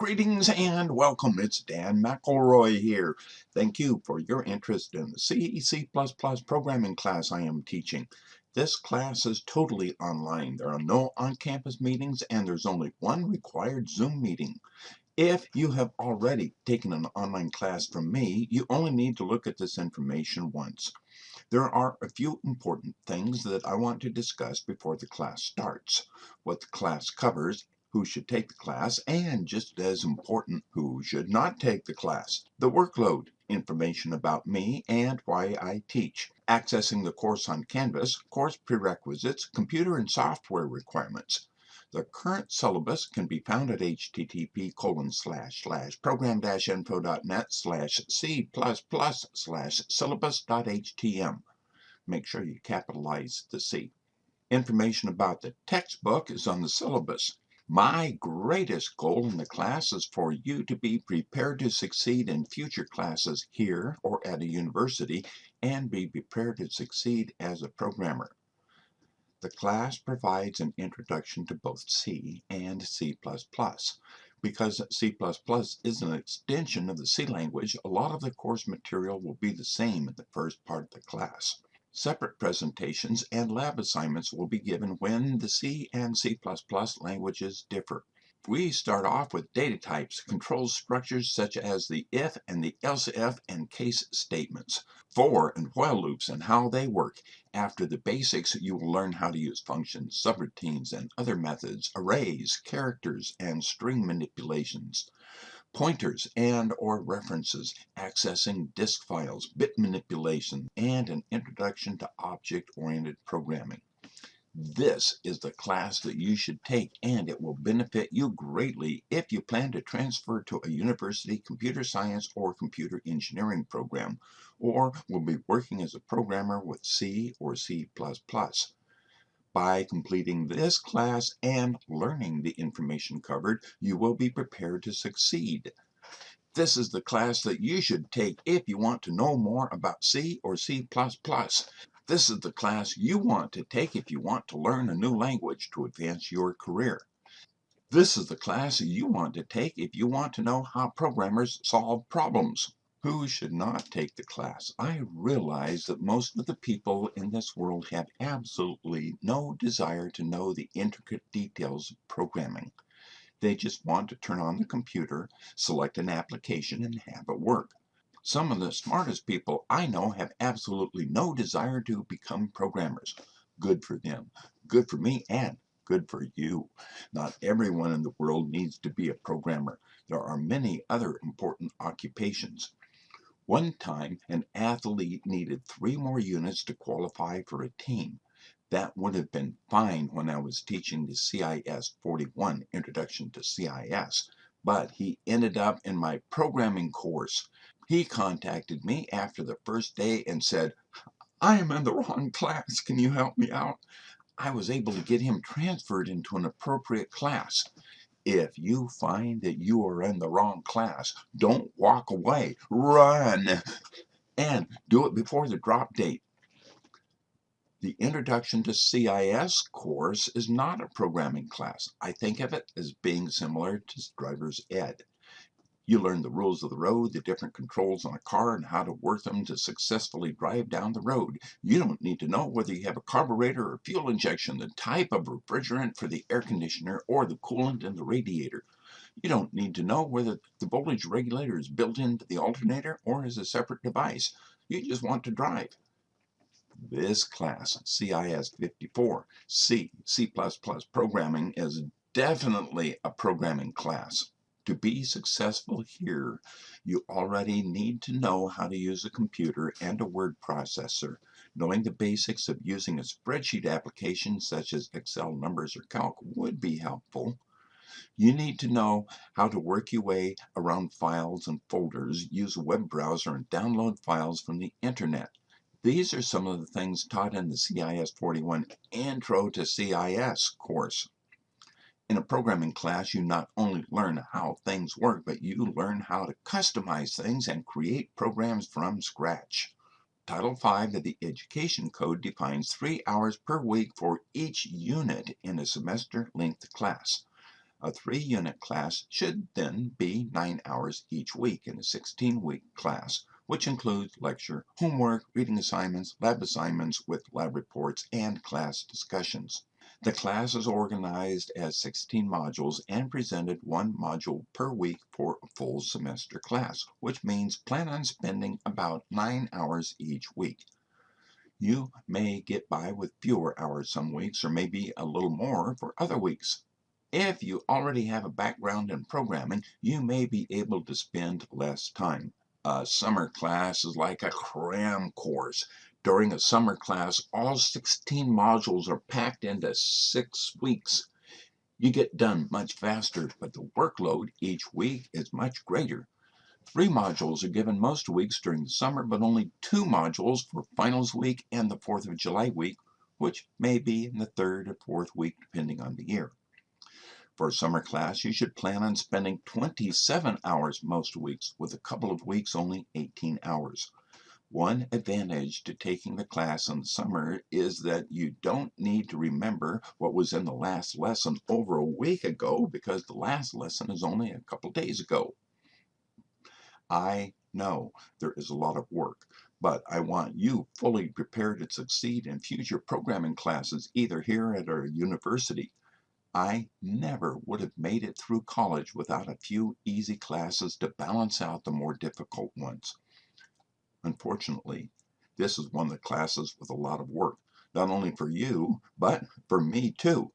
Greetings and welcome. It's Dan McElroy here. Thank you for your interest in the C, programming class I am teaching. This class is totally online. There are no on-campus meetings and there's only one required Zoom meeting. If you have already taken an online class from me, you only need to look at this information once. There are a few important things that I want to discuss before the class starts. What the class covers who should take the class, and just as important, who should not take the class. The workload, information about me and why I teach, accessing the course on Canvas, course prerequisites, computer and software requirements. The current syllabus can be found at http colon slash slash program-info.net slash c plus plus slash syllabus.htm. Make sure you capitalize the C. Information about the textbook is on the syllabus. My greatest goal in the class is for you to be prepared to succeed in future classes here or at a university and be prepared to succeed as a programmer. The class provides an introduction to both C and C++. Because C++ is an extension of the C language, a lot of the course material will be the same in the first part of the class. Separate presentations and lab assignments will be given when the C and C++ languages differ. We start off with data types, control structures such as the if and the else if and case statements, for and while loops and how they work. After the basics, you will learn how to use functions, subroutines, and other methods, arrays, characters, and string manipulations pointers and or references, accessing disk files, bit manipulation, and an introduction to object-oriented programming. This is the class that you should take and it will benefit you greatly if you plan to transfer to a university computer science or computer engineering program or will be working as a programmer with C or C++. By completing this class and learning the information covered, you will be prepared to succeed. This is the class that you should take if you want to know more about C or C++. This is the class you want to take if you want to learn a new language to advance your career. This is the class you want to take if you want to know how programmers solve problems. Who should not take the class? I realize that most of the people in this world have absolutely no desire to know the intricate details of programming. They just want to turn on the computer, select an application, and have it work. Some of the smartest people I know have absolutely no desire to become programmers. Good for them. Good for me and good for you. Not everyone in the world needs to be a programmer. There are many other important occupations. One time, an athlete needed three more units to qualify for a team. That would have been fine when I was teaching the CIS 41 Introduction to CIS, but he ended up in my programming course. He contacted me after the first day and said, I am in the wrong class. Can you help me out? I was able to get him transferred into an appropriate class. If you find that you are in the wrong class, don't walk away. Run! And do it before the drop date. The Introduction to CIS course is not a programming class. I think of it as being similar to driver's ed. You learn the rules of the road, the different controls on a car, and how to work them to successfully drive down the road. You don't need to know whether you have a carburetor or fuel injection, the type of refrigerant for the air conditioner, or the coolant in the radiator. You don't need to know whether the voltage regulator is built into the alternator or is a separate device. You just want to drive. This class, CIS 54, C, C++ programming is definitely a programming class. To be successful here, you already need to know how to use a computer and a word processor. Knowing the basics of using a spreadsheet application such as Excel numbers or calc would be helpful. You need to know how to work your way around files and folders, use a web browser, and download files from the internet. These are some of the things taught in the CIS 41 Intro to CIS course. In a programming class, you not only learn how things work, but you learn how to customize things and create programs from scratch. Title V of the Education Code defines three hours per week for each unit in a semester-length class. A three-unit class should then be 9 hours each week in a 16-week class, which includes lecture, homework, reading assignments, lab assignments with lab reports, and class discussions. The class is organized as 16 modules and presented one module per week for a full semester class, which means plan on spending about 9 hours each week. You may get by with fewer hours some weeks or maybe a little more for other weeks. If you already have a background in programming, you may be able to spend less time. A summer class is like a cram course. During a summer class, all 16 modules are packed into six weeks. You get done much faster, but the workload each week is much greater. Three modules are given most weeks during the summer, but only two modules for finals week and the 4th of July week, which may be in the third or fourth week depending on the year. For a summer class, you should plan on spending 27 hours most weeks, with a couple of weeks only 18 hours. One advantage to taking the class in the summer is that you don't need to remember what was in the last lesson over a week ago because the last lesson is only a couple days ago. I know there is a lot of work, but I want you fully prepared to succeed in future programming classes either here at our university I never would have made it through college without a few easy classes to balance out the more difficult ones. Unfortunately, this is one of the classes with a lot of work, not only for you, but for me too.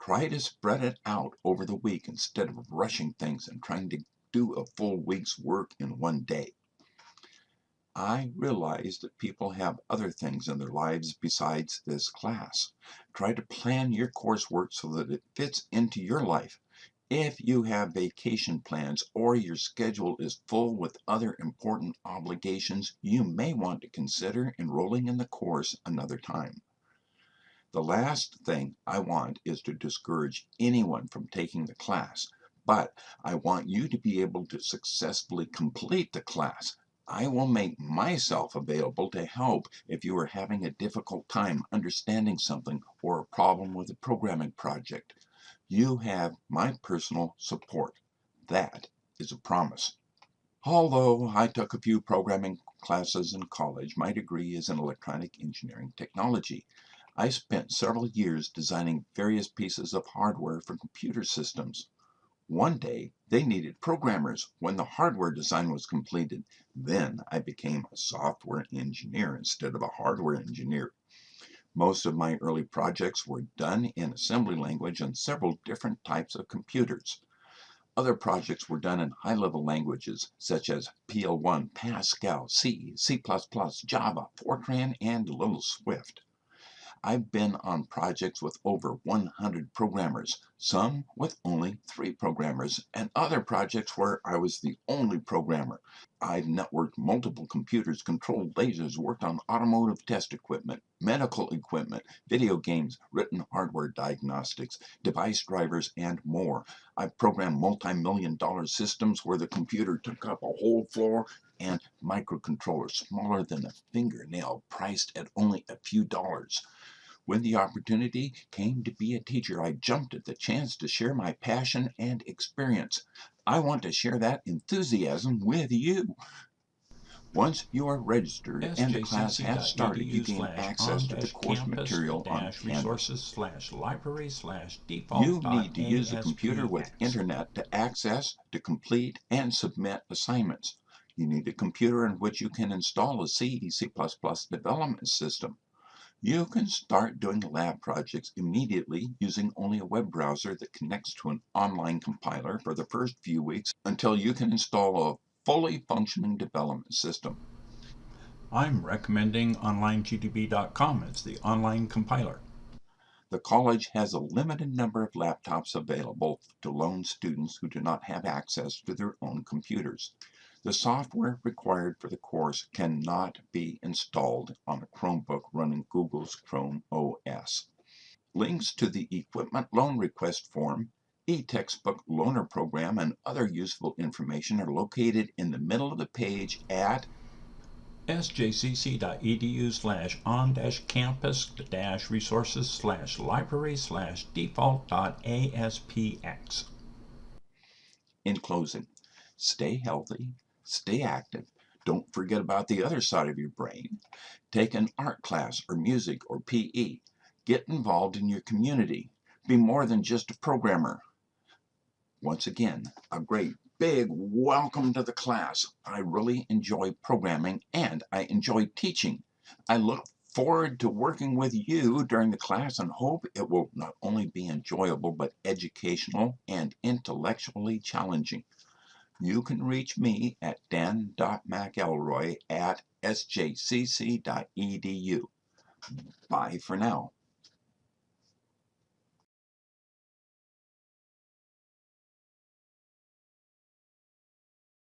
Try to spread it out over the week instead of rushing things and trying to do a full week's work in one day. I realize that people have other things in their lives besides this class. Try to plan your coursework so that it fits into your life. If you have vacation plans or your schedule is full with other important obligations, you may want to consider enrolling in the course another time. The last thing I want is to discourage anyone from taking the class, but I want you to be able to successfully complete the class. I will make myself available to help if you are having a difficult time understanding something or a problem with a programming project. You have my personal support. That is a promise. Although I took a few programming classes in college, my degree is in electronic engineering technology. I spent several years designing various pieces of hardware for computer systems. One day, they needed programmers when the hardware design was completed. Then I became a software engineer instead of a hardware engineer. Most of my early projects were done in assembly language on several different types of computers. Other projects were done in high-level languages such as PL1, Pascal, C, C++, Java, Fortran, and Little Swift. I've been on projects with over 100 programmers, some with only three programmers, and other projects where I was the only programmer. I've networked multiple computers, controlled lasers, worked on automotive test equipment, medical equipment, video games, written hardware diagnostics, device drivers, and more. I've programmed multi-million dollar systems where the computer took up a whole floor and microcontrollers smaller than a fingernail priced at only a few dollars. When the opportunity came to be a teacher, I jumped at the chance to share my passion and experience. I want to share that enthusiasm with you. Once you are registered and the class has started, you gain access to the course material on Canvas. You need to use a computer with internet to access, to complete, and submit assignments. You need a computer in which you can install a C, C++ development system. You can start doing lab projects immediately using only a web browser that connects to an online compiler for the first few weeks until you can install a fully functioning development system. I'm recommending OnlineGDB.com as the online compiler. The college has a limited number of laptops available to loan students who do not have access to their own computers. The software required for the course cannot be installed on a Chromebook running Google's Chrome OS. Links to the equipment loan request form, e-textbook loaner program, and other useful information are located in the middle of the page at sjcc.edu slash on dash campus dash resources slash library slash default dot aspx. In closing, stay healthy, stay active. Don't forget about the other side of your brain. Take an art class or music or PE. Get involved in your community. Be more than just a programmer. Once again, a great big welcome to the class. I really enjoy programming and I enjoy teaching. I look forward to working with you during the class and hope it will not only be enjoyable but educational and intellectually challenging. You can reach me at dan.mcelroy at sjcc.edu. Bye for now.